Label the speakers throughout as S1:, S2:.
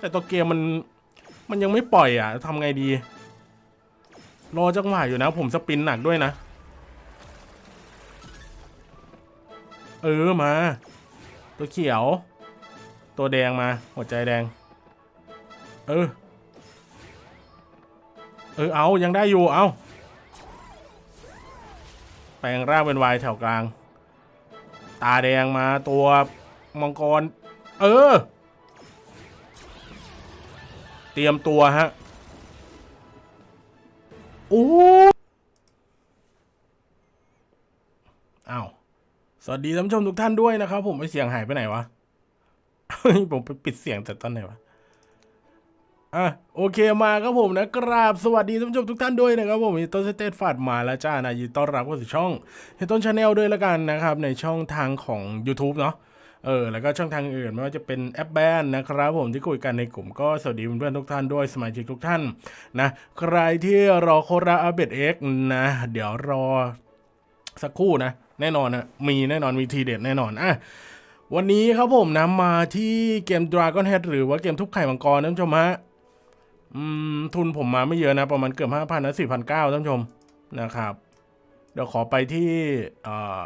S1: แต่ตัวเกมมันมันยังไม่ปล่อยอะทำไงดี รอจังหวะอยู่นะ ผมสปินหนักด้วยนะ เออมา ตัวเขียว ตัวแดงมา หัวใจแดง เออ เออเอายังได้อยู่เอาแปลงร่างเป็นวายแถวกลาง ตาแดงมาตัวมังกร เออ เตรียมตัวฮะโอ้อ้าว สวัสดีท่านผู้ชมทุกท่านด้วยนะครับ ผมไอเสียงหายไปไหนวะ ผมไปปิดเสียงแต่ตอนไหนวะอะโอเคมาครับผมนะกราบสวัสดีท่านผู้ชมทุกท่านด้วยนะครับผมต้นสเตตฟาดมาแล้วจ้านะยินดีต้อนรับเข้าสู่ช่องเฮต้นชาแนลด้วยละกันนะครับ ในช่องทางของ YouTube เนาะ เออแล้วก็ช่องทางอื่นไม่ว่าจะเป็นแอปแบนนะครับผมที่คุยกันในกลุ่มก็สวัสดีเพื่อนๆทุกท่านด้วยสมาชิกทุกท่านนะใครที่รอโคราอัปเดตเอ็กนะเดี๋ยวรอสักครู่นะ แน่นอนนะมีแน่นอนมีทีเด็ดแน่นอนอะวันนี้ครับผมนะมาที่เกม Dragon Head หรือว่าเกมทุบไข่มังกรท่านผู้ชมฮะอืมทุนผมมาไม่เยอะนะ ประมาณเกือบห้าพันนะสี่พันเก้าท่านผู้ชมนะครับ เดี๋ยวขอไปที่อ่อ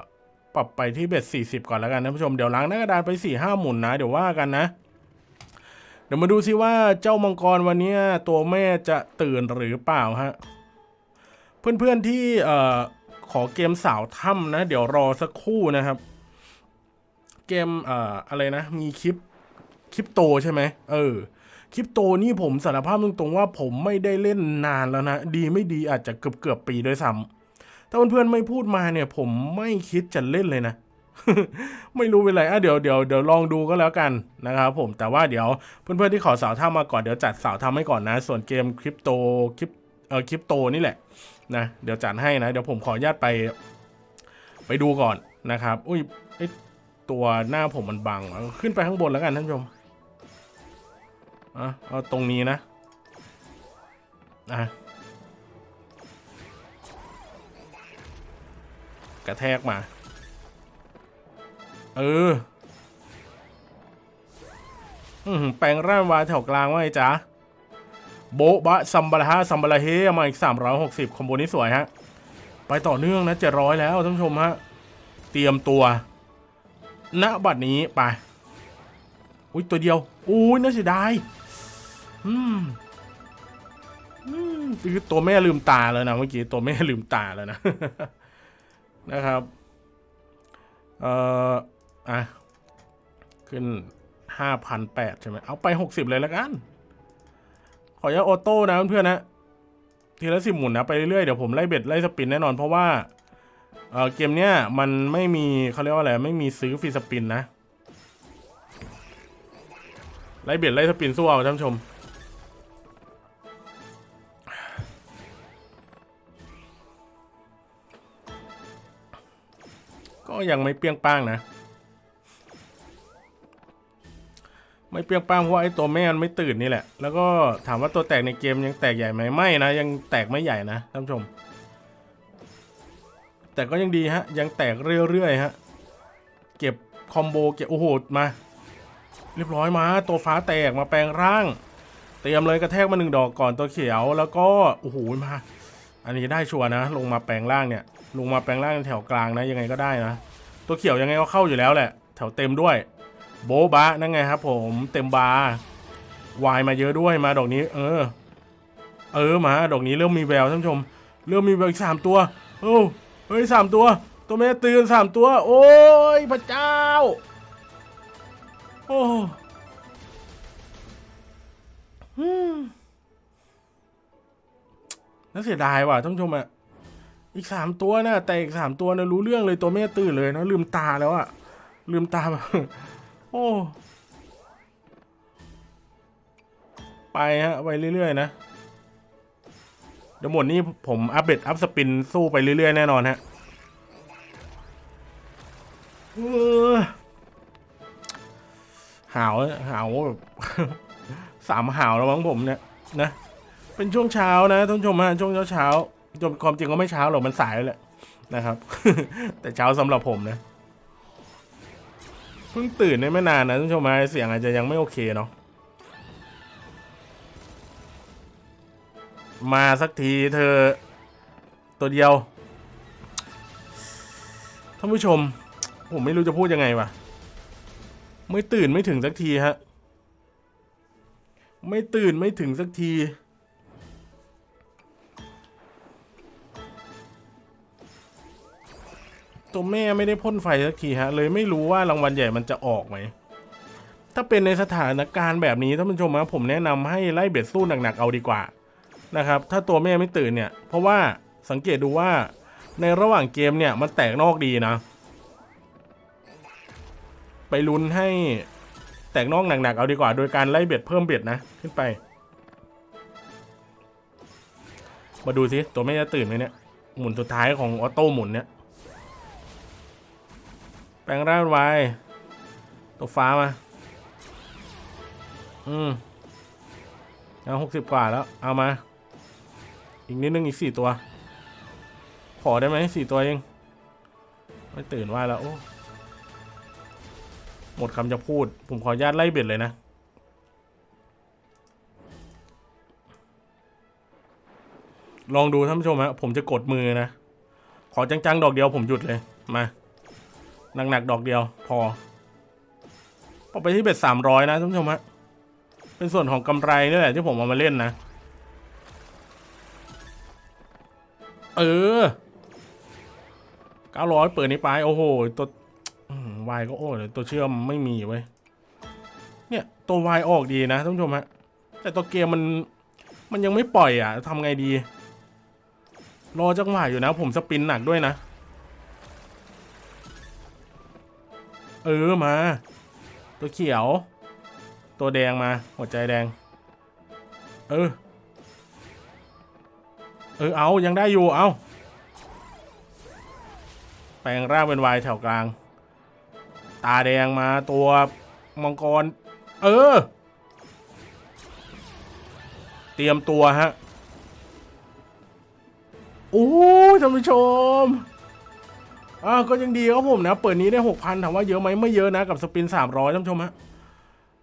S1: ปรับไปที่เบ็ดสี่สิบก่อนแล้วกันท่านผู้ชมเดี๋ยวล้างหน้ากระดานไปสี่ห้าหมุนนะ เดี๋ยวว่ากันนะ เดี๋ยวมาดูซิว่าเจ้ามังกรวันนี้ตัวแม่จะตื่นหรือเปล่าฮะ เพื่อนๆที่เอ่อขอเกมสาวถ้ำนะ เดี๋ยวรอสักครู่นะครับ เกมเอ่ออะไรนะ มีคลิปคลิปโตใช่ไหมเออคริปโตนี่ผมสารภาพตรงๆว่าผมไม่ได้เล่นนานแล้วนะ ดีไม่ดีอาจจะเกือบเกือบปีด้วยซ้ำ ถ้าเพื่อนๆไม่พูดมาเนี่ย ผมไม่คิดจะเล่นเลยนะ ไม่รู้เป็นไรอะเดี๋ยวเดี๋ยวเดี๋ยวลองดูก็แล้วกันนะครับผมแต่ว่าเดี๋ยวเพื่อนๆที่ขอสาวท่ามาก่อนเดี๋ยวจัดสาวทำให้ก่อนนะ ส่วนเกมคริปโตคริปเอ่อคริปโตนี่แหละนะเดี๋ยวจัดให้นะ เดี๋ยวผมขออนุญาตไป ไปดูก่อนนะครับ อุ้ยไอตัวหน้าผมมันบังขึ้นไปข้างบนแล้วกันท่านผู้ชมอะเอาตรงนี้นะอะ กระแทกมา เอออือหือแปลงร่างวาแถวกลางว่าไงจ๊ะ โบ๊ะบะซัมบาราฮะซัมบาราเฮมาอีก 360 คอมโบนี้สวยฮะ ไปต่อเนื่องนะ700แล้วท่านผู้ชมฮะ เตรียมตัว ณ บัดนี้ไป อุ้ยตัวเดียว อุ้ยน่าเสียดาย อืม อืมคือตัวแม่ลืมตาแล้วนะเมื่อกี้ตัวแม่ลืมตาแล้วนะ นะครับ เอ่อ อะ ขึ้นห้าพันแปดใช่ไหม เอาไปหกสิบเลยแล้วกัน ขออนุญาออโต้นะเพื่อนๆนะ ทีละสิบหมุนนะ ไปเรื่อยๆ เดี๋ยวผมไล่เบ็ดไล่สปินแน่นอนเพราะว่า เอ่อ เกมเนี้ยมันไม่มีเขาเรียกว่าอะไร ไม่มีซื้อฟรีสปินนะ ไล่เบียดไล่สปินสู้เอาท่านผู้ชม ก็ยังไม่เปรี้ยงป้างนะ ไม่เปรี้ยงป้างเพราะไอ้ตัวแม่มันไม่ตื่นนี่แหละ แล้วก็ถามว่าตัวแตกในเกมยังแตกใหญ่ไหมไม่นะ ยังแตกไม่ใหญ่นะท่านผู้ชม แต่ก็ยังดีฮะ ยังแตกเรื่อยๆฮะ เก็บคอมโบเก็บโอ้โหมา เรียบร้อยมาตัวฟ้าแตกมาแปลงร่าง เตรียมเลยกระแทกมาหนึ่งดอกก่อนตัวเขียว แล้วก็โอ้โหมา อันนี้ได้ชัวร์นะ ลงมาแปลงร่างเนี่ย ลงมาแปลงร่างแถวกลางนะยังไงก็ได้นะ ตัวเขียวยังไงก็เข้าอยู่แล้วแหละ แถวเต็มด้วย โบบะนั่นไงครับ ผมเต็มบาร์วายมาเยอะด้วยมาดอกนี้ เออ เออมาดอกนี้เริ่มมีแววท่านผู้ชม เริ่มมีแววอีกสามตัวโอ้เฮ้ยสามตัว ตัวแม่ตื่นสามตัว โอ้ยพระเจ้า โอ้น่าเสียดายว่ะท่านผู้ชมอะ อีกสามตัวนะแต่อีกสามตัวนะรู้เรื่องเลยตัวแม่ตื่นเลยนะลืมตาแล้วอะลืมตาโอ้ไปฮะไปเรื่อยๆนะเดี๋ยวหมดนี้ผมอัปเดตอัพสปินสู้ไปเรื่อยๆแน่นอนฮะหาวหาวแบบสามหาวแล้วมั้งผมเนี่ยนะเป็นช่วงเช้านะท่านผู้ชมฮะช่วงเช้าเช้า จนความจริงก็ไม่เช้าหรอกมันสายแล้วแหละนะครับ แต่เช้าสำหรับผมนะเพิ่งตื่นได้ไม่นานนะท่านผู้ชมไเสียงอาจจะยังไม่โอเคเนาะมาสักทีเธอตัวเดียวท่านผู้ชม ผมไม่รู้จะพูดยังไงวะไม่ตื่นไม่ถึงสักทีฮะ ไม่ตื่นไม่ถึงสักที ตัวแม่ไม่ได้พ่นไฟสักทีฮะ เลยไม่รู้ว่ารางวัลใหญ่มันจะออกไหม ถ้าเป็นในสถานการณ์แบบนี้ท่านผู้ชมครับผมแนะนำให้ไล่เบ็ดสู้หนักๆเอาดีกว่านะครับ ถ้าตัวแม่ไม่ตื่นเนี่ย เพราะว่าสังเกตดูว่าในระหว่างเกมเนี่ยมันแตกนอกดีนะ ไปลุ้นให้แตกนอกหนักๆเอาดีกว่า โดยการไล่เบ็ดเพิ่มเบ็ดนะขึ้นไป มาดูสิตัวแม่จะตื่นไหมเนี่ยหมุนสุดท้ายของออโต้หมุนเนี่ย แปลงร่างไว้ตัวฟ้ามา อืมเอาหกสิบกว่าแล้ว เอามา อีกนิดนึงอีกสี่ตัว ขอได้ไหมสี่ตัวเองไม่ตื่นว่าแล้วโอ้หมดคำจะพูด ผมขออนุญาตไล่เบ็ดเลยนะ ลองดูท่านผู้ชมฮะผมจะกดมือนะ ขอจังๆ ดอกเดียวผมหยุดเลย มา หนักๆดอกเดียว พอพอไปที่เบ็ดสามร้อยนะท่านผู้ชมฮะเป็นส่วนของกำไรนี่แหละที่ผมเอามาเล่นนะ เออเก้าร้อยเปิดนี้ไป โอ้โห ตัววายก็โอ้เลยตัวเชื่อมไม่มีเว้ยเนี่ยตัววายออกดีนะท่านผู้ชมฮะแต่ตัวเกมมันมันยังไม่ปล่อยอะทำไงดี รอจังหวะอยู่นะ ผมสปินหนักด้วยนะ เออมา ตัวเขียว ตัวแดงมา หัวใจแดง เออ เออเอายังได้อยู่เอาแปลงร่างเป็นวายแถวกลาง ตาแดงมาตัวมังกร เออ เตรียมตัวฮะโอ้ท่านผู้ชม อ่าก็ยังดีครับผมนะ เปิดนี้ได้หกพันถามว่าเยอะไหมไม่เยอะนะ กับสปินสามร้อยท่านชมฮะ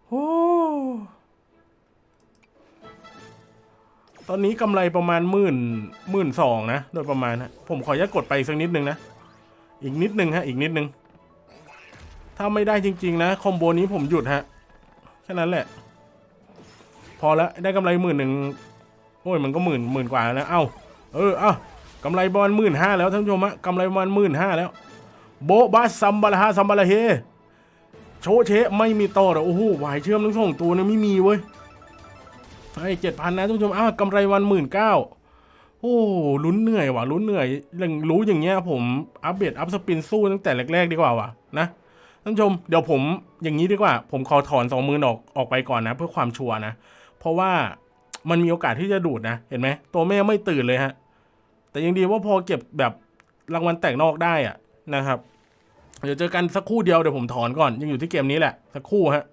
S1: โอ้ตอนนี้กำไรประมาณหมื่นหมื่นสองนะ โดยประมาณฮะผมขออนุญาตกดไปสักนิดนึงนะ อีกนิดนึงฮะ อีกนิดนึง ถ้าไม่ได้จริง ๆ นะ คอมโบนี้ผมหยุดฮะ แค่นั้นแหละ พอแล้วได้กำไรหมื่นหนึ่งโอ้ยมันก็หมื่นหมื่นกว่าแล้วนะ เอ้า เออ เอ้า กำไรประมาณหมื่นห้าแล้วท่านผู้ชมฮะกำไรประมาณหมื่นห้าแล้ว โบะบาซัมบาลาฮาซัมบาลาเฮโชเชไม่มีต่อหรอโอ้โหหวายเชื่อมทั้งสองตัวเนี่ยไม่มีเว้ยไอ้เจ็ดพันนะท่านผู้ชมอ้ากำไรวันหมื่นเก้าโอ้ลุ้นเหนื่อยว่ะลุ้นเหนื่อยอย่างรู้อย่างเงี้ยผมอัปเดตอัพสปินสู้ตั้งแต่แรกๆดีกว่าว่ะนะท่านผู้ชมเดี๋ยวผมอย่างนี้ดีกว่า ผมขอถอนสองมือออกออกไปก่อนนะ เพื่อความชัวร์นะ เพราะว่ามันมีโอกาสที่จะดูดนะ เห็นไหมตัวแม่ไม่ตื่นเลยฮะ แต่ยังดีว่าพอเก็บแบบรางวัลแตกนอกได้อะนะครับ เดี๋ยวเจอกันสักครู่เดียวเดี๋ยวผมถอนก่อนยังอยู่ที่เกมนี้แหละสักครู่ฮะ